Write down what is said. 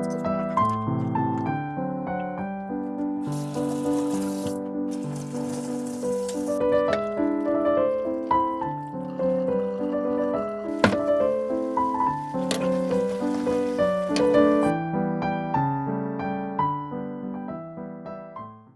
Podcast.